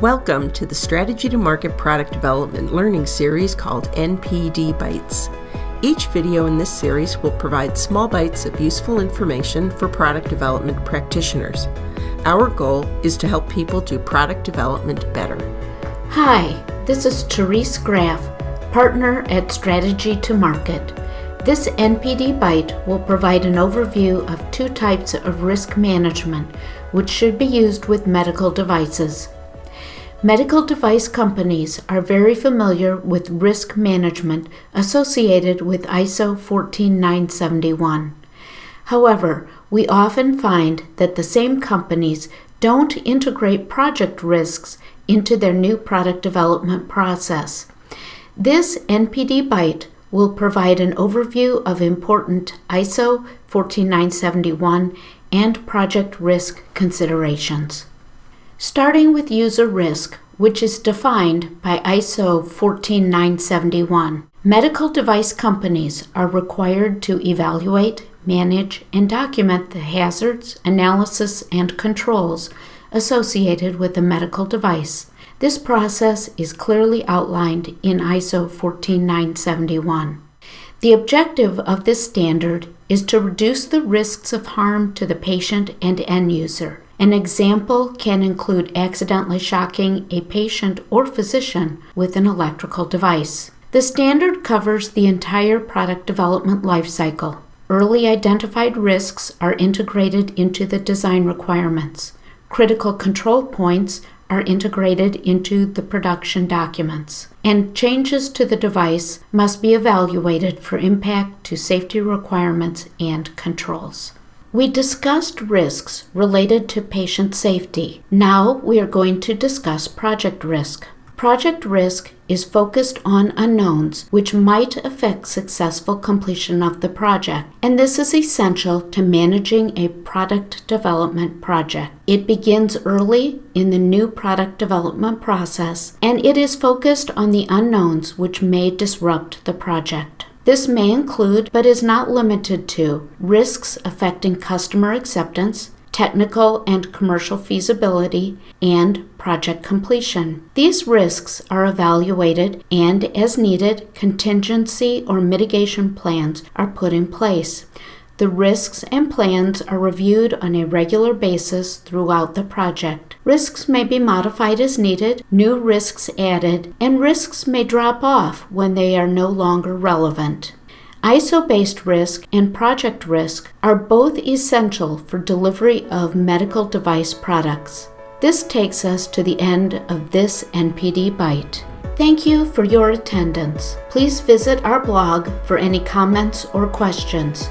Welcome to the Strategy to Market Product Development learning series called NPD Bites. Each video in this series will provide small bites of useful information for product development practitioners. Our goal is to help people do product development better. Hi, this is Therese Graff, partner at Strategy to Market. This NPD Bite will provide an overview of two types of risk management which should be used with medical devices. Medical device companies are very familiar with risk management associated with ISO 14971. However, we often find that the same companies don't integrate project risks into their new product development process. This NPD Bite will provide an overview of important ISO 14971 and project risk considerations. Starting with user risk, which is defined by ISO 14971, medical device companies are required to evaluate, manage, and document the hazards, analysis, and controls associated with a medical device. This process is clearly outlined in ISO 14971. The objective of this standard is to reduce the risks of harm to the patient and end user an example can include accidentally shocking a patient or physician with an electrical device. The standard covers the entire product development lifecycle. Early identified risks are integrated into the design requirements. Critical control points are integrated into the production documents, and changes to the device must be evaluated for impact to safety requirements and controls. We discussed risks related to patient safety. Now we are going to discuss project risk. Project risk is focused on unknowns which might affect successful completion of the project, and this is essential to managing a product development project. It begins early in the new product development process, and it is focused on the unknowns which may disrupt the project. This may include, but is not limited to, risks affecting customer acceptance, technical and commercial feasibility, and project completion. These risks are evaluated and, as needed, contingency or mitigation plans are put in place. The risks and plans are reviewed on a regular basis throughout the project. Risks may be modified as needed, new risks added, and risks may drop off when they are no longer relevant. ISO based risk and project risk are both essential for delivery of medical device products. This takes us to the end of this NPD Bite. Thank you for your attendance. Please visit our blog for any comments or questions.